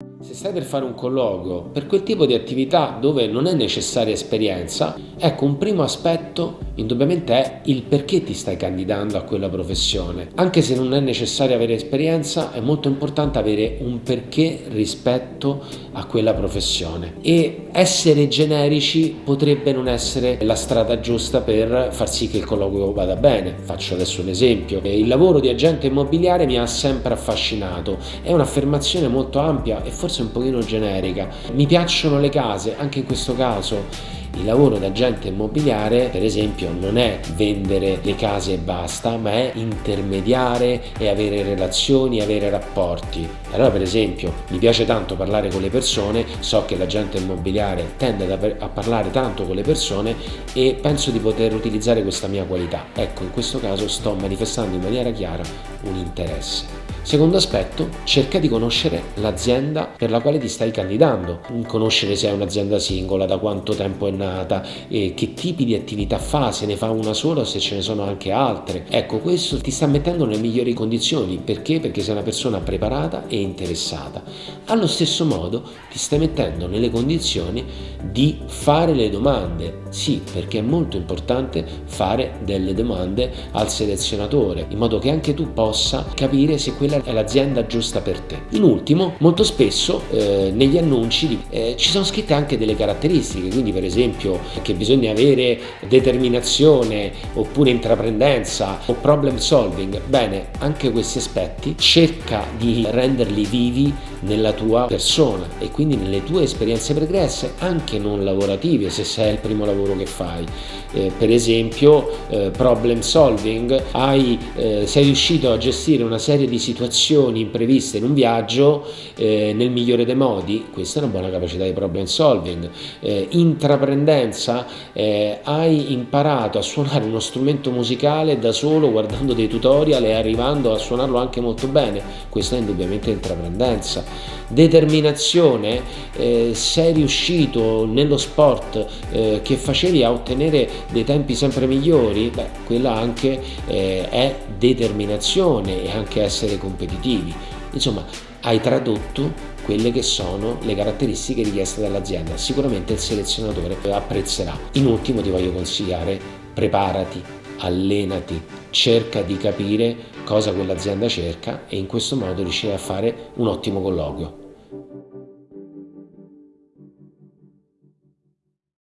you Se stai per fare un colloquio per quel tipo di attività dove non è necessaria esperienza, ecco un primo aspetto indubbiamente è il perché ti stai candidando a quella professione. Anche se non è necessario avere esperienza, è molto importante avere un perché rispetto a quella professione. E essere generici potrebbe non essere la strada giusta per far sì che il colloquio vada bene. Faccio adesso un esempio. Il lavoro di agente immobiliare mi ha sempre affascinato. È un'affermazione molto ampia e forse forse un pochino generica. Mi piacciono le case, anche in questo caso il lavoro da agente immobiliare, per esempio, non è vendere le case e basta, ma è intermediare e avere relazioni, avere rapporti. Allora, per esempio, mi piace tanto parlare con le persone, so che l'agente immobiliare tende a parlare tanto con le persone e penso di poter utilizzare questa mia qualità. Ecco, in questo caso sto manifestando in maniera chiara un interesse. Secondo aspetto, cerca di conoscere l'azienda per la quale ti stai candidando, conoscere se è un'azienda singola, da quanto tempo è nata, che tipi di attività fa, se ne fa una sola o se ce ne sono anche altre. Ecco, questo ti sta mettendo nelle migliori condizioni, perché? Perché sei una persona preparata e interessata. Allo stesso modo ti stai mettendo nelle condizioni di fare le domande, sì, perché è molto importante fare delle domande al selezionatore, in modo che anche tu possa capire se quella è l'azienda giusta per te. In ultimo, molto spesso eh, negli annunci eh, ci sono scritte anche delle caratteristiche, quindi per esempio che bisogna avere determinazione oppure intraprendenza o problem solving. Bene, anche questi aspetti cerca di renderli vivi nella tua persona e quindi nelle tue esperienze pregresse anche non lavorative se sei il primo lavoro che fai eh, per esempio eh, problem solving hai, eh, sei riuscito a gestire una serie di situazioni impreviste in un viaggio eh, nel migliore dei modi. Questa è una buona capacità di problem solving. Eh, intraprendenza eh, hai imparato a suonare uno strumento musicale da solo guardando dei tutorial e arrivando a suonarlo anche molto bene. Questa è indubbiamente intraprendenza. Determinazione, eh, sei riuscito nello sport eh, che facevi a ottenere dei tempi sempre migliori, beh, quella anche eh, è determinazione e anche essere competitivi. Insomma, hai tradotto quelle che sono le caratteristiche richieste dall'azienda. Sicuramente il selezionatore apprezzerà. In ultimo ti voglio consigliare, preparati, allenati, cerca di capire cosa quell'azienda cerca e in questo modo riuscirai a fare un ottimo colloquio.